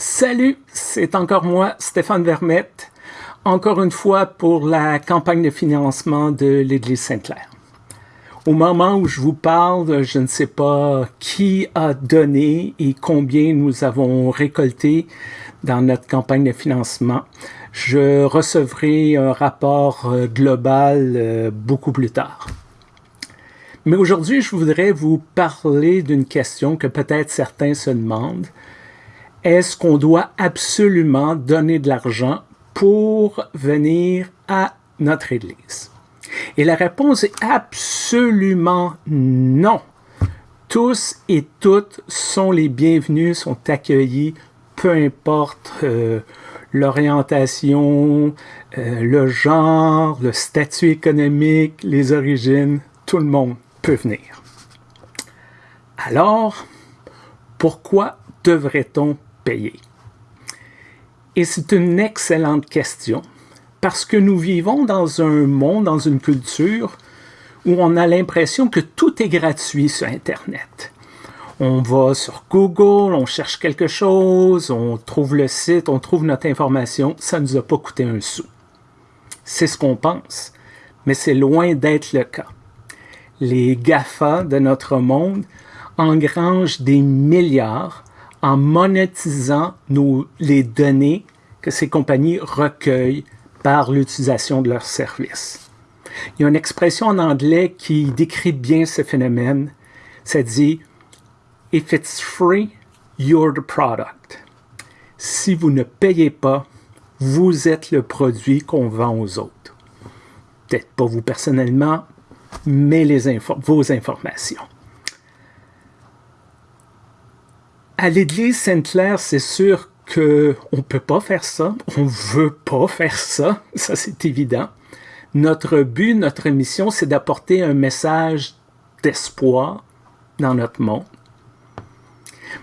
Salut, c'est encore moi, Stéphane Vermette, encore une fois pour la campagne de financement de l'Église Sainte-Claire. Au moment où je vous parle, je ne sais pas qui a donné et combien nous avons récolté dans notre campagne de financement. Je recevrai un rapport euh, global euh, beaucoup plus tard. Mais aujourd'hui, je voudrais vous parler d'une question que peut-être certains se demandent. Est-ce qu'on doit absolument donner de l'argent pour venir à notre Église? Et la réponse est absolument non. Tous et toutes sont les bienvenus, sont accueillis, peu importe euh, l'orientation, euh, le genre, le statut économique, les origines, tout le monde peut venir. Alors, pourquoi devrait-on Et c'est une excellente question, parce que nous vivons dans un monde, dans une culture, où on a l'impression que tout est gratuit sur Internet. On va sur Google, on cherche quelque chose, on trouve le site, on trouve notre information, ça ne nous a pas coûté un sou. C'est ce qu'on pense, mais c'est loin d'être le cas. Les GAFA de notre monde engrangent des milliards en monétisant les données que ces compagnies recueillent par l'utilisation de leurs services. Il y a une expression en anglais qui décrit bien ce phénomène. Ça dit If it's free, you're the product. Si vous ne payez pas, vous êtes le produit qu'on vend aux autres. Peut-être pas vous personnellement, mais les vos informations. À l'Église Sainte-Claire, c'est sûr qu'on ne peut pas faire ça, on ne veut pas faire ça, ça c'est évident. Notre but, notre mission, c'est d'apporter un message d'espoir dans notre monde.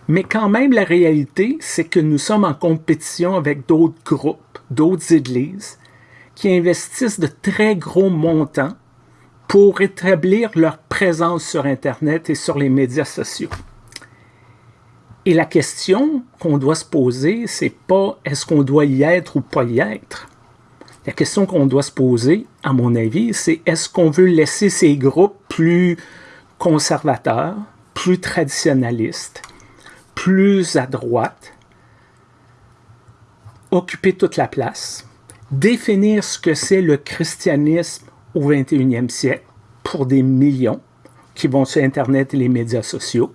Mais quand même, la réalité, c'est que nous sommes en compétition avec d'autres groupes, d'autres églises, qui investissent de très gros montants pour établir leur présence sur Internet et sur les médias sociaux. Et la question qu'on doit se poser, c'est pas est-ce qu'on doit y être ou pas y être. La question qu'on doit se poser, à mon avis, c'est est-ce qu'on veut laisser ces groupes plus conservateurs, plus traditionnalistes, plus à droite, occuper toute la place, définir ce que c'est le christianisme au 21e siècle pour des millions qui vont sur Internet et les médias sociaux,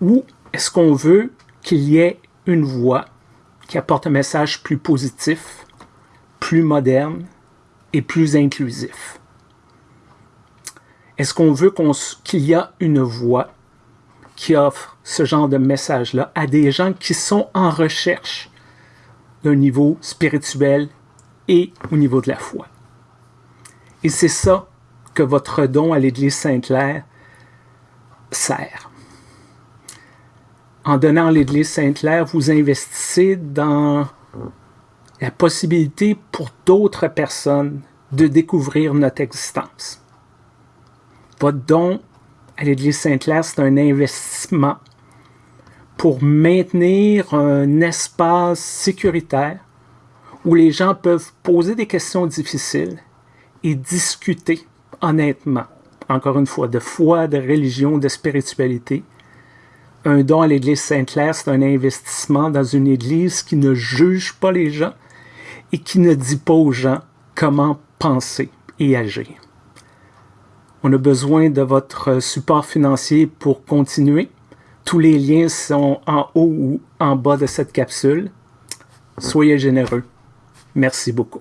ou est-ce qu'on veut qu'il y ait une voix qui apporte un message plus positif, plus moderne et plus inclusif? Est-ce qu'on veut qu'il y ait une voix qui offre ce genre de message-là à des gens qui sont en recherche d'un niveau spirituel et au niveau de la foi? Et c'est ça que votre don à l'Église Sainte-Claire sert. En donnant l'Église Sainte-Claire, vous investissez dans la possibilité pour d'autres personnes de découvrir notre existence. Votre don à l'Église Sainte-Claire, c'est un investissement pour maintenir un espace sécuritaire où les gens peuvent poser des questions difficiles et discuter honnêtement, encore une fois, de foi, de religion, de spiritualité. Un don à l'Église Sainte-Claire, c'est un investissement dans une Église qui ne juge pas les gens et qui ne dit pas aux gens comment penser et agir. On a besoin de votre support financier pour continuer. Tous les liens sont en haut ou en bas de cette capsule. Soyez généreux. Merci beaucoup.